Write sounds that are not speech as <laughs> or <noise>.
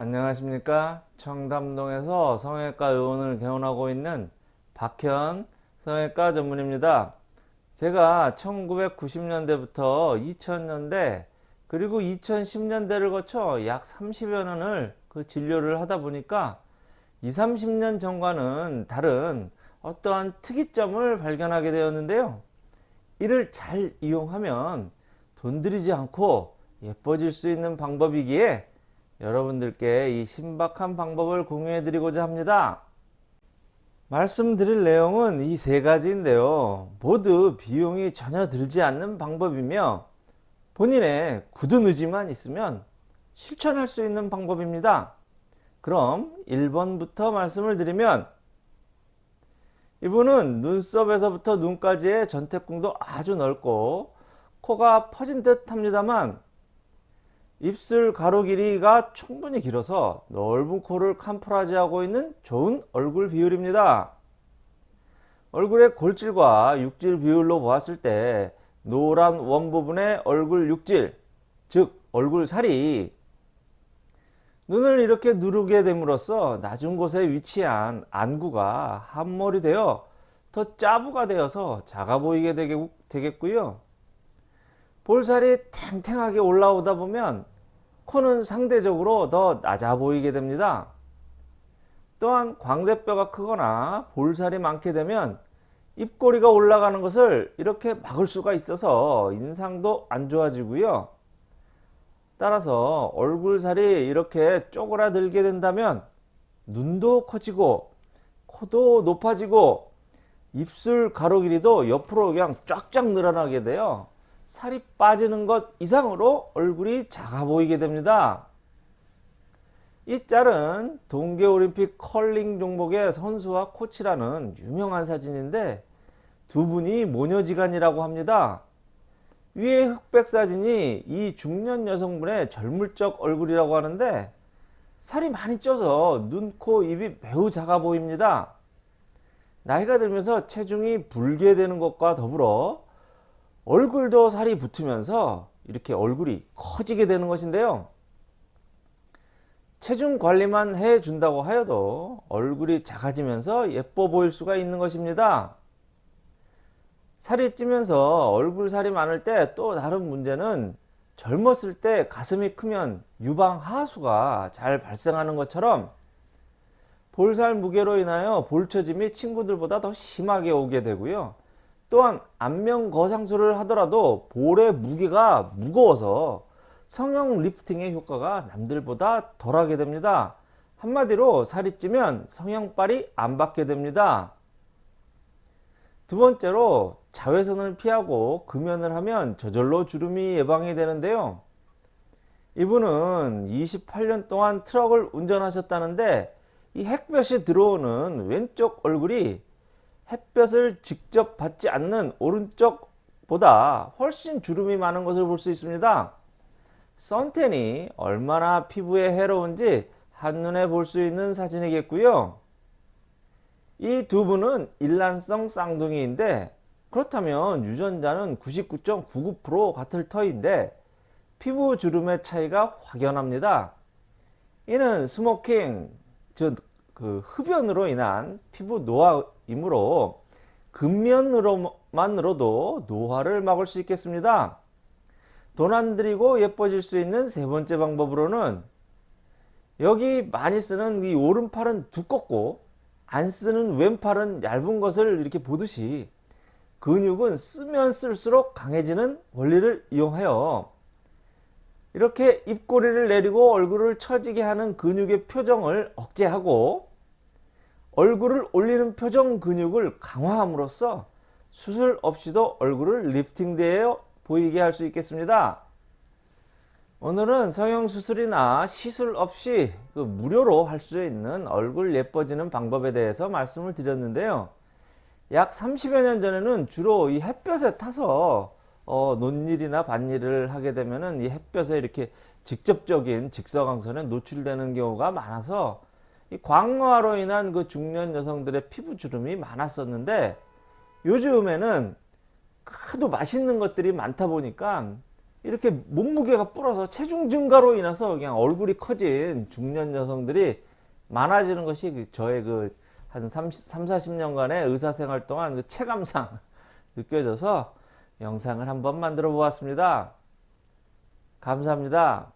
안녕하십니까? 청담동에서 성형외과 의원을 개원하고 있는 박현 성형외과 전문입니다. 제가 1990년대부터 2000년대 그리고 2010년대를 거쳐 약 30여 년을 그 진료를 하다 보니까 20, 30년 전과는 다른 어떠한 특이점을 발견하게 되었는데요. 이를 잘 이용하면 돈 들이지 않고 예뻐질 수 있는 방법이기에 여러분들께 이 신박한 방법을 공유해 드리고자 합니다. 말씀드릴 내용은 이 세 가지인데요. 모두 비용이 전혀 들지 않는 방법이며 본인의 굳은 의지만 있으면 실천할 수 있는 방법입니다. 그럼 1번부터 말씀을 드리면 이분은 눈썹에서부터 눈까지의 전태궁도 아주 넓고 코가 퍼진 듯 합니다만 입술 가로 길이가 충분히 길어서 넓은 코를 캄프라지하고 있는 좋은 얼굴 비율입니다. 얼굴의 골질과 육질 비율로 보았을 때 노란 원 부분의 얼굴 육질 즉 얼굴 살이 눈을 이렇게 누르게 됨으로써 낮은 곳에 위치한 안구가 함몰이 되어 더 짜부가 되어서 작아 보이게 되겠고요. 볼살이 탱탱하게 올라오다 보면 코는 상대적으로 더 낮아 보이게 됩니다. 또한 광대뼈가 크거나 볼살이 많게 되면 입꼬리가 올라가는 것을 이렇게 막을 수가 있어서 인상도 안 좋아지고요. 따라서 얼굴살이 이렇게 쪼그라들게 된다면 눈도 커지고 코도 높아지고 입술 가로 길이도 옆으로 그냥 쫙쫙 늘어나게 돼요. 살이 빠지는 것 이상으로 얼굴이 작아 보이게 됩니다. 이 짤은 동계올림픽 컬링 종목의 선수와 코치라는 유명한 사진인데 두 분이 모녀지간이라고 합니다. 위에 흑백 사진이 이 중년 여성분의 젊을 적 얼굴이라고 하는데 살이 많이 쪄서 눈, 코, 입이 매우 작아 보입니다. 나이가 들면서 체중이 불게 되는 것과 더불어 얼굴도 살이 붙으면서 이렇게 얼굴이 커지게 되는 것인데요. 체중 관리만 해준다고 하여도 얼굴이 작아지면서 예뻐 보일 수가 있는 것입니다. 살이 찌면서 얼굴 살이 많을 때 또 다른 문제는 젊었을 때 가슴이 크면 유방 하수가 잘 발생하는 것처럼 볼살 무게로 인하여 볼처짐이 친구들보다 더 심하게 오게 되고요. 또한 안면 거상술을 하더라도 볼의 무게가 무거워서 성형 리프팅의 효과가 남들보다 덜하게 됩니다. 한마디로 살이 찌면 성형빨이 안 받게 됩니다. 두 번째로 자외선을 피하고 금연을 하면 저절로 주름이 예방이 되는데요. 이분은 28년 동안 트럭을 운전하셨다는데 이 햇볕이 들어오는 왼쪽 얼굴이 햇볕을 직접 받지 않는 오른쪽보다 훨씬 주름이 많은 것을 볼 수 있습니다. 선텐이 얼마나 피부에 해로운지 한눈에 볼 수 있는 사진이겠고요. 이 두 분은 일란성 쌍둥이인데 그렇다면 유전자는 99.99% 같을 터인데 피부 주름의 차이가 확연합니다. 이는 smoking, 즉 그 흡연으로 인한 피부 노화이므로 금연으로만으로도 노화를 막을 수 있겠습니다. 돈 안 들이고 예뻐질 수 있는 세 번째 방법으로는 여기 많이 쓰는 이 오른팔은 두껍고 안 쓰는 왼팔은 얇은 것을 이렇게 보듯이 근육은 쓰면 쓸수록 강해지는 원리를 이용하여 이렇게 입꼬리를 내리고 얼굴을 처지게 하는 근육의 표정을 억제하고 얼굴을 올리는 표정 근육을 강화함으로써 수술 없이도 얼굴을 리프팅되어 보이게 할 수 있겠습니다. 오늘은 성형수술이나 시술 없이 그 무료로 할 수 있는 얼굴 예뻐지는 방법에 대해서 말씀을 드렸는데요. 약 30여 년 전에는 주로 이 햇볕에 타서 어, 논일이나 밭일을 하게 되면은 이 햇볕에 이렇게 직접적인 직사광선에 노출되는 경우가 많아서 이 광화로 인한 그 중년 여성들의 피부 주름이 많았었는데 요즘에는 하도 맛있는 것들이 많다 보니까 이렇게 몸무게가 불어서 체중 증가로 인해서 그냥 얼굴이 커진 중년 여성들이 많아지는 것이 그 저의 그 한 30, 3, 40년간의 의사생활 동안 그 체감상 <laughs> 느껴져서 영상을 한번 만들어 보았습니다. 감사합니다.